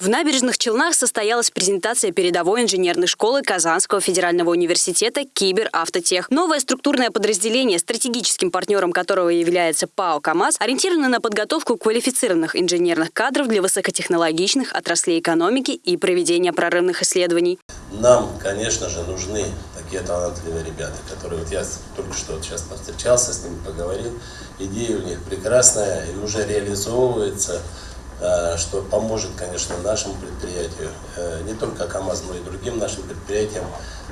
В набережных Челнах состоялась презентация передовой инженерной школы Казанского федерального университета «Киберавтотех». Новое структурное подразделение, стратегическим партнером которого является ПАО «КамАЗ», ориентировано на подготовку квалифицированных инженерных кадров для высокотехнологичных отраслей экономики и проведения прорывных исследований. Нам, конечно же, нужны такие талантливые ребята, которые вот я только что вот сейчас повстречался с ними, поговорил. Идея у них прекрасная и уже реализовывается. Э, что поможет, конечно, нашему предприятию, э, не только КАМАЗ, но и другим нашим предприятиям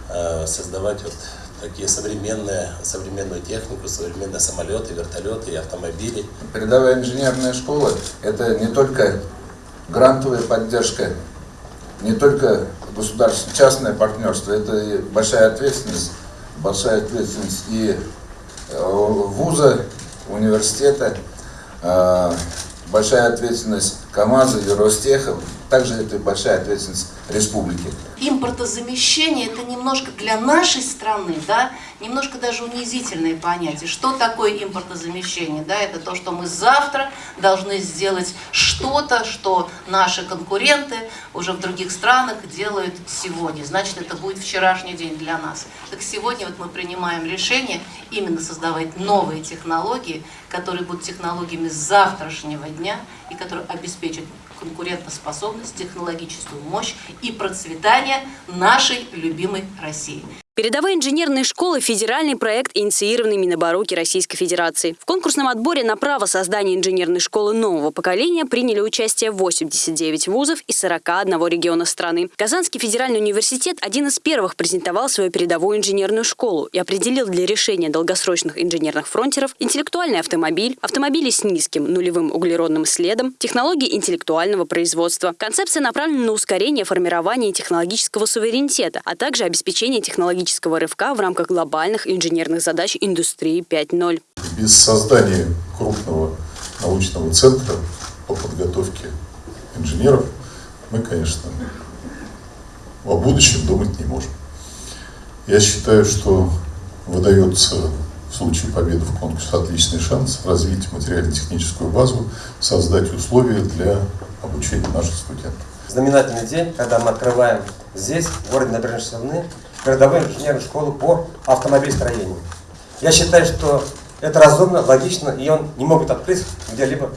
э, создавать вот такие современные, современную технику, современные самолеты, вертолеты и автомобили. Передовая инженерная школа – это не только грантовая поддержка, не только государственное, частное партнерство, это и большая ответственность, большая ответственность и вуза, университета, большая ответственность КАМАЗа и Ростеха, также это большая ответственность республики. Импортозамещение – это немножко для нашей страны, да, немножко даже унизительное понятие. Что такое импортозамещение? Да, это то, что мы завтра должны сделать что-то, что наши конкуренты уже в других странах делают сегодня. Значит, это будет вчерашний день для нас. Так сегодня вот мы принимаем решение именно создавать новые технологии, которые будут технологиями завтрашнего дня и которые обеспечат конкурентоспособность, технологическую мощь и процветание нашей любимой России. Передовые инженерные школы – федеральный проект, инициированный Минобороки Российской Федерации. В конкурсном отборе на право создания инженерной школы нового поколения приняли участие 89 вузов из 41 региона страны. Казанский федеральный университет один из первых презентовал свою передовую инженерную школу и определил для решения долгосрочных инженерных фронтеров интеллектуальный автомобиль, автомобили с низким нулевым углеродным следом, технологии интеллектуального производства. Концепция направлена на ускорение формирования технологического суверенитета, а также обеспечение технологического технологического рывка в рамках глобальных инженерных задач индустрии 5.0. Без создания крупного научного центра по подготовке инженеров мы, конечно, о будущем думать не можем. Я считаю, что выдается в случае победы в конкурсе отличный шанс развить материально-техническую базу, создать условия для обучения наших студентов. Знаменательный день, когда мы открываем здесь, в городе Набережные Челны, городовую инженерную школу по автомобилестроению. Я считаю, что это разумно, логично, и он не могут открыть где-либо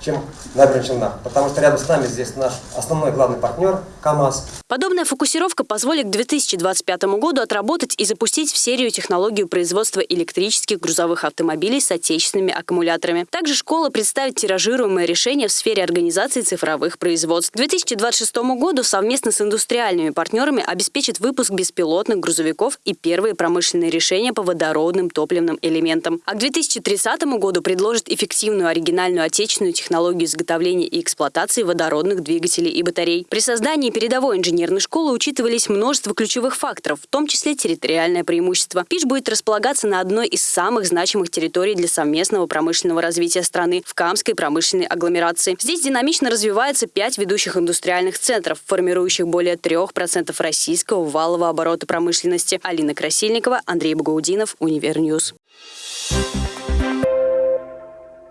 чем набережная Челнах, потому что рядом с нами здесь наш основной главный партнер КАМАЗ. Подобная фокусировка позволит к 2025 году отработать и запустить в серию технологию производства электрических грузовых автомобилей с отечественными аккумуляторами. Также школа представит тиражируемое решение в сфере организации цифровых производств. К 2026 году совместно с индустриальными партнерами обеспечит выпуск беспилотных грузовиков и первые промышленные решения по водородным топливным элементам. А к 2030 году предложит эффективную оригинальную отечественную технологию изготовления и эксплуатации водородных двигателей и батарей. При создании передовой инженерной школы учитывались множество ключевых факторов, в том числе территориальное преимущество. ПИШ будет располагаться на одной из самых значимых территорий для совместного промышленного развития страны – в Камской промышленной агломерации. Здесь динамично развивается пять ведущих индустриальных центров, формирующих более 3% российского валового оборота промышленности. Алина Красильникова, Андрей Багаудинов, UniverNews. Thank you